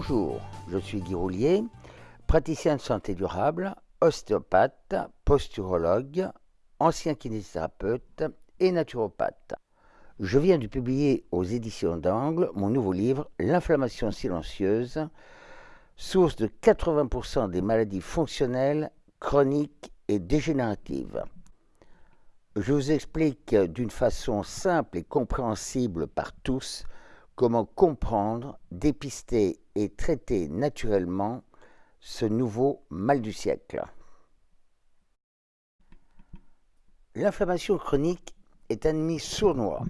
Bonjour, je suis Guy Roulier, praticien de santé durable, ostéopathe, posturologue, ancien kinésithérapeute et naturopathe. Je viens de publier aux éditions d'Angle mon nouveau livre L'inflammation silencieuse, source de 80% des maladies fonctionnelles, chroniques et dégénératives. Je vous explique d'une façon simple et compréhensible par tous comment comprendre, dépister et traiter naturellement ce nouveau mal du siècle. L'inflammation chronique est un ennemi sournois,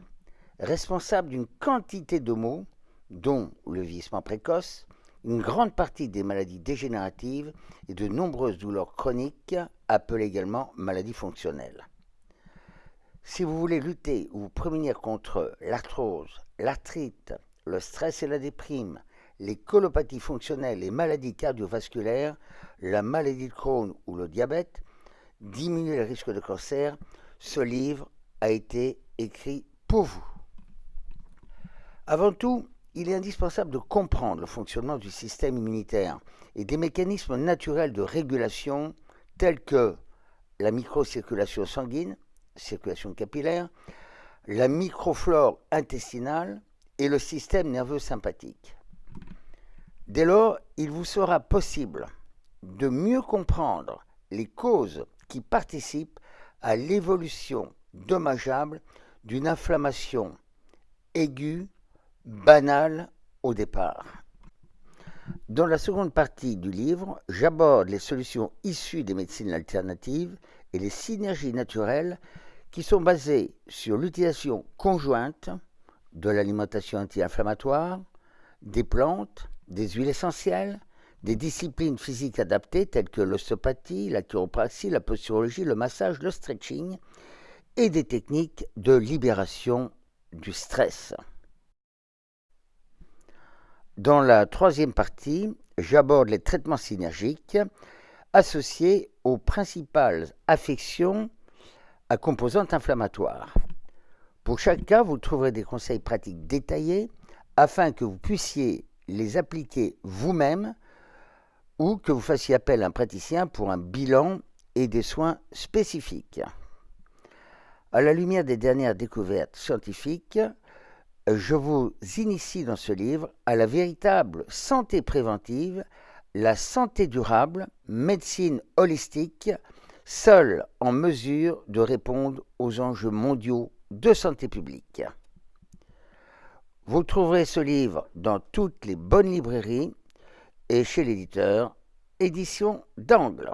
responsable d'une quantité de maux, dont le vieillissement précoce, une grande partie des maladies dégénératives et de nombreuses douleurs chroniques, appelées également maladies fonctionnelles. Si vous voulez lutter ou vous prémunir contre l'arthrose, l'arthrite, le stress et la déprime, les colopathies fonctionnelles, les maladies cardiovasculaires, la maladie de Crohn ou le diabète, diminuer le risque de cancer, ce livre a été écrit pour vous. Avant tout, il est indispensable de comprendre le fonctionnement du système immunitaire et des mécanismes naturels de régulation tels que la microcirculation sanguine, circulation capillaire, la microflore intestinale et le système nerveux sympathique. Dès lors, il vous sera possible de mieux comprendre les causes qui participent à l'évolution dommageable d'une inflammation aiguë, banale au départ. Dans la seconde partie du livre, j'aborde les solutions issues des médecines alternatives et les synergies naturelles qui sont basées sur l'utilisation conjointe de l'alimentation anti-inflammatoire, des plantes, des huiles essentielles, des disciplines physiques adaptées telles que l'ostéopathie, la chiropraxie, la posturologie, le massage, le stretching, et des techniques de libération du stress. Dans la troisième partie, j'aborde les traitements synergiques associés aux principales affections à composantes inflammatoires. Pour chaque cas, vous trouverez des conseils pratiques détaillés afin que vous puissiez les appliquer vous-même ou que vous fassiez appel à un praticien pour un bilan et des soins spécifiques. À la lumière des dernières découvertes scientifiques, je vous initie dans ce livre à la véritable santé préventive, la santé durable, médecine holistique, seule en mesure de répondre aux enjeux mondiaux de santé publique. Vous trouverez ce livre dans toutes les bonnes librairies et chez l'éditeur Édition d'Angle.